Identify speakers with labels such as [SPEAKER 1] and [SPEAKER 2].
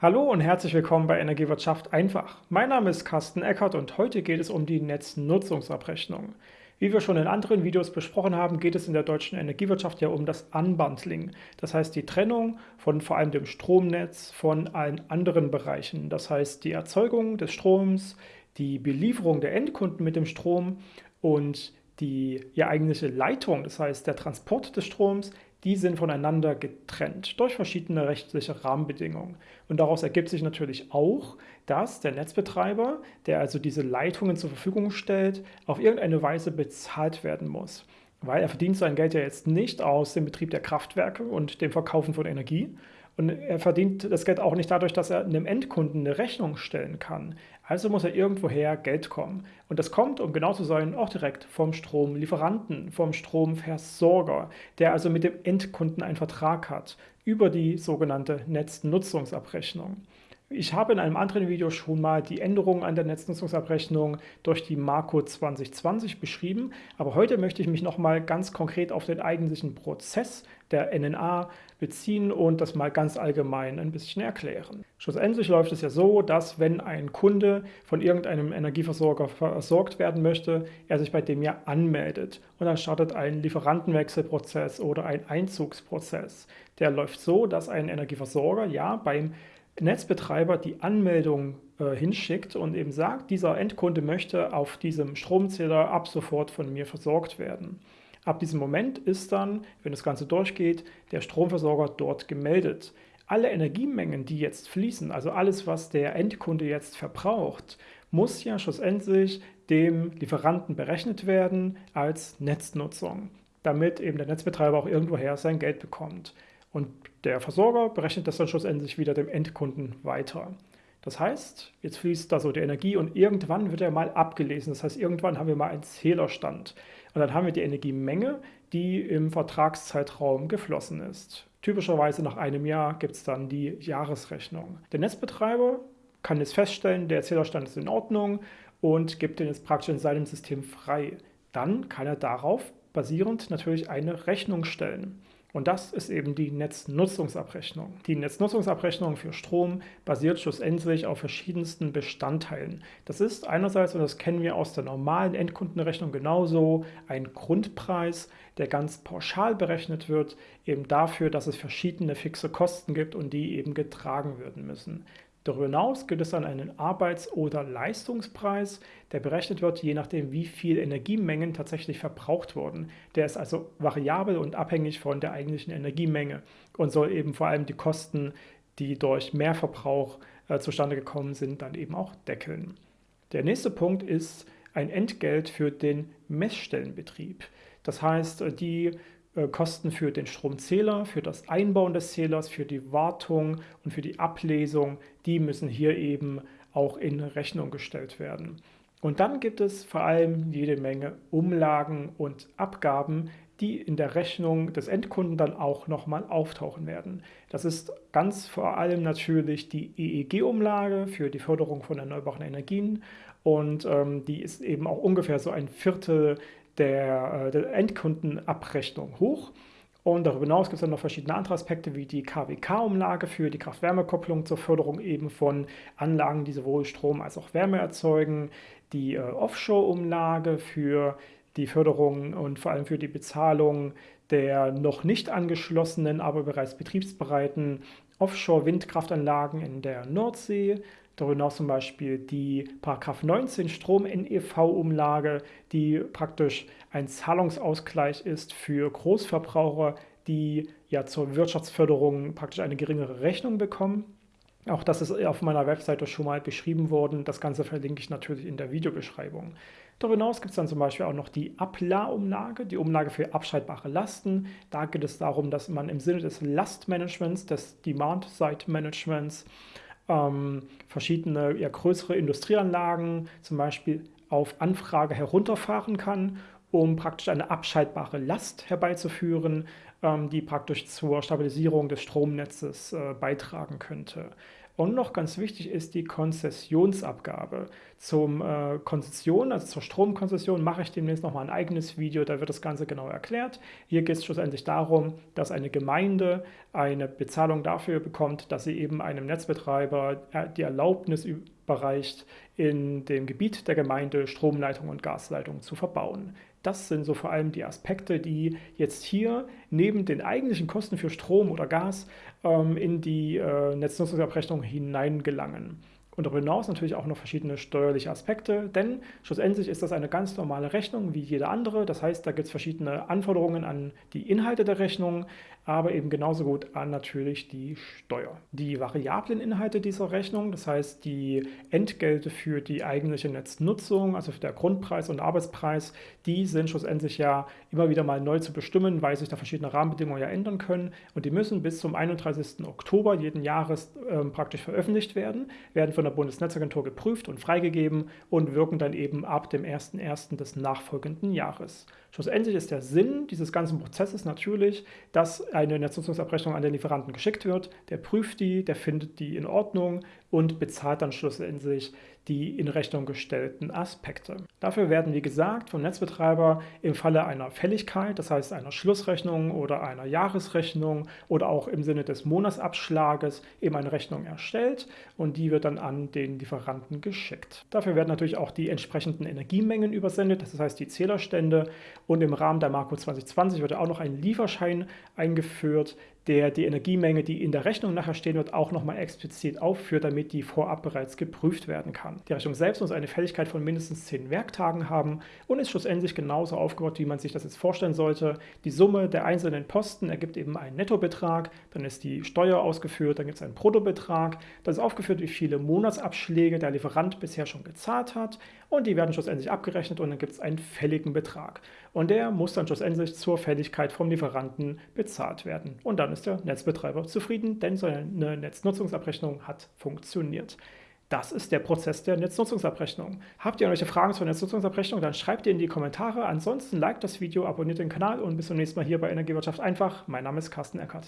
[SPEAKER 1] Hallo und herzlich willkommen bei Energiewirtschaft einfach. Mein Name ist Carsten Eckert und heute geht es um die Netznutzungsabrechnung. Wie wir schon in anderen Videos besprochen haben, geht es in der deutschen Energiewirtschaft ja um das Unbundling. Das heißt die Trennung von vor allem dem Stromnetz von allen anderen Bereichen. Das heißt die Erzeugung des Stroms, die Belieferung der Endkunden mit dem Strom und die ja eigentliche Leitung, das heißt der Transport des Stroms, die sind voneinander getrennt durch verschiedene rechtliche Rahmenbedingungen. Und daraus ergibt sich natürlich auch, dass der Netzbetreiber, der also diese Leitungen zur Verfügung stellt, auf irgendeine Weise bezahlt werden muss. Weil er verdient sein Geld ja jetzt nicht aus dem Betrieb der Kraftwerke und dem Verkaufen von Energie, und er verdient das Geld auch nicht dadurch, dass er einem Endkunden eine Rechnung stellen kann. Also muss er irgendwoher Geld kommen. Und das kommt, um genau zu sein, auch direkt vom Stromlieferanten, vom Stromversorger, der also mit dem Endkunden einen Vertrag hat über die sogenannte Netznutzungsabrechnung. Ich habe in einem anderen Video schon mal die Änderungen an der Netznutzungsabrechnung durch die Marco 2020 beschrieben, aber heute möchte ich mich nochmal ganz konkret auf den eigentlichen Prozess der NNA beziehen und das mal ganz allgemein ein bisschen erklären. Schlussendlich läuft es ja so, dass wenn ein Kunde von irgendeinem Energieversorger versorgt werden möchte, er sich bei dem ja anmeldet und dann startet ein Lieferantenwechselprozess oder ein Einzugsprozess. Der läuft so, dass ein Energieversorger ja beim Netzbetreiber die Anmeldung äh, hinschickt und eben sagt, dieser Endkunde möchte auf diesem Stromzähler ab sofort von mir versorgt werden. Ab diesem Moment ist dann, wenn das Ganze durchgeht, der Stromversorger dort gemeldet. Alle Energiemengen, die jetzt fließen, also alles, was der Endkunde jetzt verbraucht, muss ja schlussendlich dem Lieferanten berechnet werden als Netznutzung, damit eben der Netzbetreiber auch irgendwoher sein Geld bekommt. Und der Versorger berechnet das dann schlussendlich wieder dem Endkunden weiter. Das heißt, jetzt fließt da so die Energie und irgendwann wird er mal abgelesen. Das heißt, irgendwann haben wir mal einen Zählerstand. Und dann haben wir die Energiemenge, die im Vertragszeitraum geflossen ist. Typischerweise nach einem Jahr gibt es dann die Jahresrechnung. Der Netzbetreiber kann jetzt feststellen, der Zählerstand ist in Ordnung und gibt den jetzt praktisch in seinem System frei. Dann kann er darauf basierend natürlich eine Rechnung stellen. Und das ist eben die Netznutzungsabrechnung. Die Netznutzungsabrechnung für Strom basiert schlussendlich auf verschiedensten Bestandteilen. Das ist einerseits, und das kennen wir aus der normalen Endkundenrechnung genauso, ein Grundpreis, der ganz pauschal berechnet wird, eben dafür, dass es verschiedene fixe Kosten gibt und die eben getragen werden müssen. Darüber hinaus gibt es dann einen Arbeits- oder Leistungspreis, der berechnet wird, je nachdem, wie viel Energiemengen tatsächlich verbraucht wurden. Der ist also variabel und abhängig von der eigentlichen Energiemenge und soll eben vor allem die Kosten, die durch Mehrverbrauch äh, zustande gekommen sind, dann eben auch deckeln. Der nächste Punkt ist ein Entgelt für den Messstellenbetrieb. Das heißt, die Kosten für den Stromzähler, für das Einbauen des Zählers, für die Wartung und für die Ablesung, die müssen hier eben auch in Rechnung gestellt werden. Und dann gibt es vor allem jede Menge Umlagen und Abgaben, die in der Rechnung des Endkunden dann auch nochmal auftauchen werden. Das ist ganz vor allem natürlich die EEG-Umlage für die Förderung von erneuerbaren Energien und ähm, die ist eben auch ungefähr so ein Viertel der, äh, der Endkundenabrechnung hoch. Und darüber hinaus gibt es dann noch verschiedene andere Aspekte wie die KWK-Umlage für die Kraft-Wärme-Kopplung zur Förderung eben von Anlagen, die sowohl Strom als auch Wärme erzeugen, die äh, Offshore-Umlage für die Förderung und vor allem für die Bezahlung der noch nicht angeschlossenen, aber bereits betriebsbereiten Offshore-Windkraftanlagen in der Nordsee, Darüber hinaus zum Beispiel die 19 Strom-NEV-Umlage, die praktisch ein Zahlungsausgleich ist für Großverbraucher, die ja zur Wirtschaftsförderung praktisch eine geringere Rechnung bekommen. Auch das ist auf meiner Webseite schon mal beschrieben worden. Das Ganze verlinke ich natürlich in der Videobeschreibung. Darüber hinaus gibt es dann zum Beispiel auch noch die APLA-Umlage, die Umlage für abschaltbare Lasten. Da geht es darum, dass man im Sinne des Lastmanagements, des Demand-Side-Managements, ähm, verschiedene ja, größere Industrieanlagen zum Beispiel auf Anfrage herunterfahren kann, um praktisch eine abschaltbare Last herbeizuführen, die praktisch zur Stabilisierung des Stromnetzes äh, beitragen könnte. Und noch ganz wichtig ist die Konzessionsabgabe. Zum äh, Konzession, also zur Stromkonzession, mache ich demnächst nochmal ein eigenes Video, da wird das Ganze genau erklärt. Hier geht es schlussendlich darum, dass eine Gemeinde eine Bezahlung dafür bekommt, dass sie eben einem Netzbetreiber äh, die Erlaubnis überreicht, in dem Gebiet der Gemeinde Stromleitungen und Gasleitungen zu verbauen. Das sind so vor allem die Aspekte, die jetzt hier neben den eigentlichen Kosten für Strom oder Gas ähm, in die äh, Netznutzungsabrechnung hineingelangen. Und darüber hinaus natürlich auch noch verschiedene steuerliche Aspekte, denn schlussendlich ist das eine ganz normale Rechnung wie jede andere. Das heißt, da gibt es verschiedene Anforderungen an die Inhalte der Rechnung, aber eben genauso gut an natürlich die Steuer. Die variablen Inhalte dieser Rechnung, das heißt die Entgelte für die eigentliche Netznutzung, also für der Grundpreis und Arbeitspreis, die sind schlussendlich ja immer wieder mal neu zu bestimmen, weil sich da verschiedene Rahmenbedingungen ja ändern können und die müssen bis zum 31. Oktober jeden Jahres äh, praktisch veröffentlicht werden, werden von der Bundesnetzagentur geprüft und freigegeben und wirken dann eben ab dem 01.01. des nachfolgenden Jahres. Schlussendlich ist der Sinn dieses ganzen Prozesses natürlich, dass eine Netznutzungsabrechnung an den Lieferanten geschickt wird, der prüft die, der findet die in Ordnung und bezahlt dann schlussendlich die in Rechnung gestellten Aspekte. Dafür werden, wie gesagt, vom Netzbetreiber im Falle einer Fälligkeit, das heißt einer Schlussrechnung oder einer Jahresrechnung oder auch im Sinne des Monatsabschlages eben eine Rechnung erstellt und die wird dann an den Lieferanten geschickt. Dafür werden natürlich auch die entsprechenden Energiemengen übersendet, das heißt die Zählerstände und im Rahmen der Marco 2020 wird auch noch ein Lieferschein eingeführt, der die Energiemenge, die in der Rechnung nachher stehen wird, auch nochmal explizit aufführt, damit die vorab bereits geprüft werden kann. Die Rechnung selbst muss eine Fälligkeit von mindestens 10 Werktagen haben und ist schlussendlich genauso aufgebaut, wie man sich das jetzt vorstellen sollte. Die Summe der einzelnen Posten ergibt eben einen Nettobetrag, dann ist die Steuer ausgeführt, dann gibt es einen Bruttobetrag, da ist aufgeführt, wie viele Monatsabschläge der Lieferant bisher schon gezahlt hat und die werden schlussendlich abgerechnet und dann gibt es einen fälligen Betrag. Und der muss dann schlussendlich zur Fälligkeit vom Lieferanten bezahlt werden. Und dann ist der Netzbetreiber zufrieden, denn seine Netznutzungsabrechnung hat funktioniert. Das ist der Prozess der Netznutzungsabrechnung. Habt ihr irgendwelche Fragen zur Netznutzungsabrechnung, dann schreibt ihr in die Kommentare. Ansonsten liked das Video, abonniert den Kanal und bis zum nächsten Mal hier bei Energiewirtschaft einfach. Mein Name ist Carsten Eckert.